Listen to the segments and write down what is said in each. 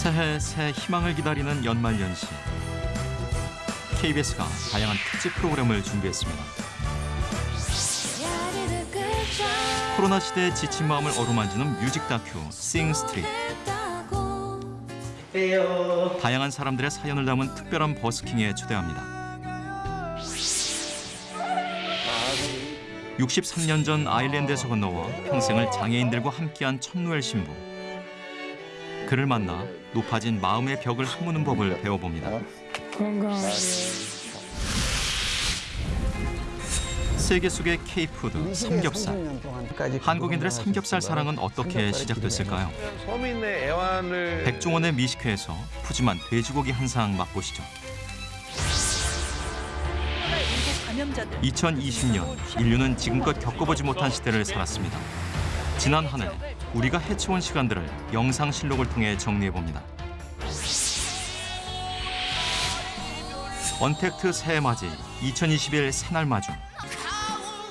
새해 새 희망을 기다리는 연말연시. KBS가 다양한 특집 프로그램을 준비했습니다. 코로나 시대의 지친 마음을 어루만지는 뮤직 다큐 Sing Street. 다양한 사람들의 사연을 담은 특별한 버스킹에 초대합니다. 63년 전 아일랜드에서 건너와 평생을 장애인들과 함께한 천노엘 신부. 그를 만나 높아진 마음의 벽을 허무는 법을 배워봅니다. 세계 속의 K푸드 삼겹살. 한국인들의 삼겹살 사랑은 어떻게 시작됐을까요? 백종원의 미식회에서 푸짐한 돼지고기 한상 맛보시죠. 2020년 인류는 지금껏 겪어보지 못한 시대를 살았습니다. 지난 한 해 우리가 해치운 시간들을 영상 실록을 통해 정리해 봅니다. 언택트 새해 맞이 2021 새날 마중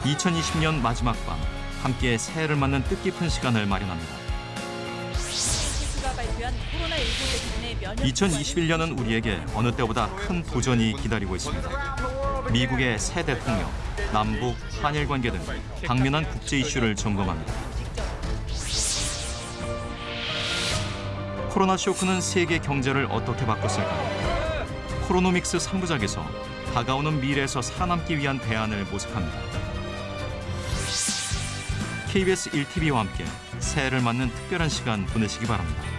2020년 마지막 밤 함께 새해를 맞는 뜻깊은 시간을 마련합니다. 2021년은 우리에게 어느 때보다 큰 도전이 기다리고 있습니다. 미국의 새 대통령, 남북, 한일 관계 등 당면한 국제 이슈를 점검합니다. 코로나 쇼크는 세계 경제를 어떻게 바꿨을까요? 코로노믹스 3부작에서 다가오는 미래에서 살아남기 위한 대안을 모색합니다. KBS 1TV와 함께 새해를 맞는 특별한 시간 보내시기 바랍니다.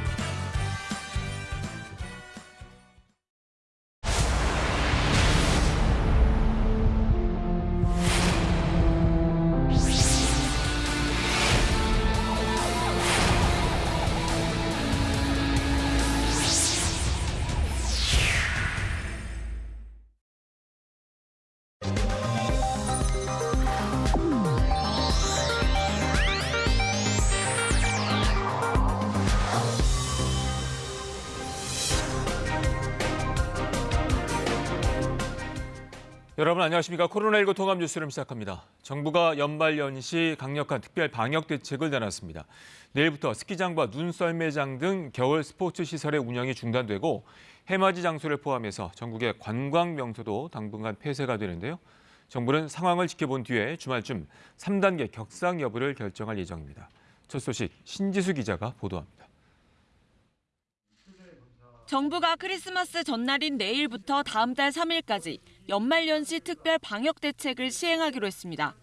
여러분 안녕하십니까. 코로나19 통합 뉴스를 시작합니다. 정부가 연말 연시 강력한 특별 방역 대책을 내놨습니다. 내일부터 스키장과 눈썰매장 등 겨울 스포츠 시설의 운영이 중단되고 해맞이 장소를 포함해서 전국의 관광 명소도 당분간 폐쇄가 되는데요. 정부는 상황을 지켜본 뒤에 주말쯤 3단계 격상 여부를 결정할 예정입니다. 첫 소식 신지수 기자가 보도합니다. 정부가 크리스마스 전날인 내일부터 다음 달 3일까지 연말연시 특별 방역 대책을 시행하기로 했습니다.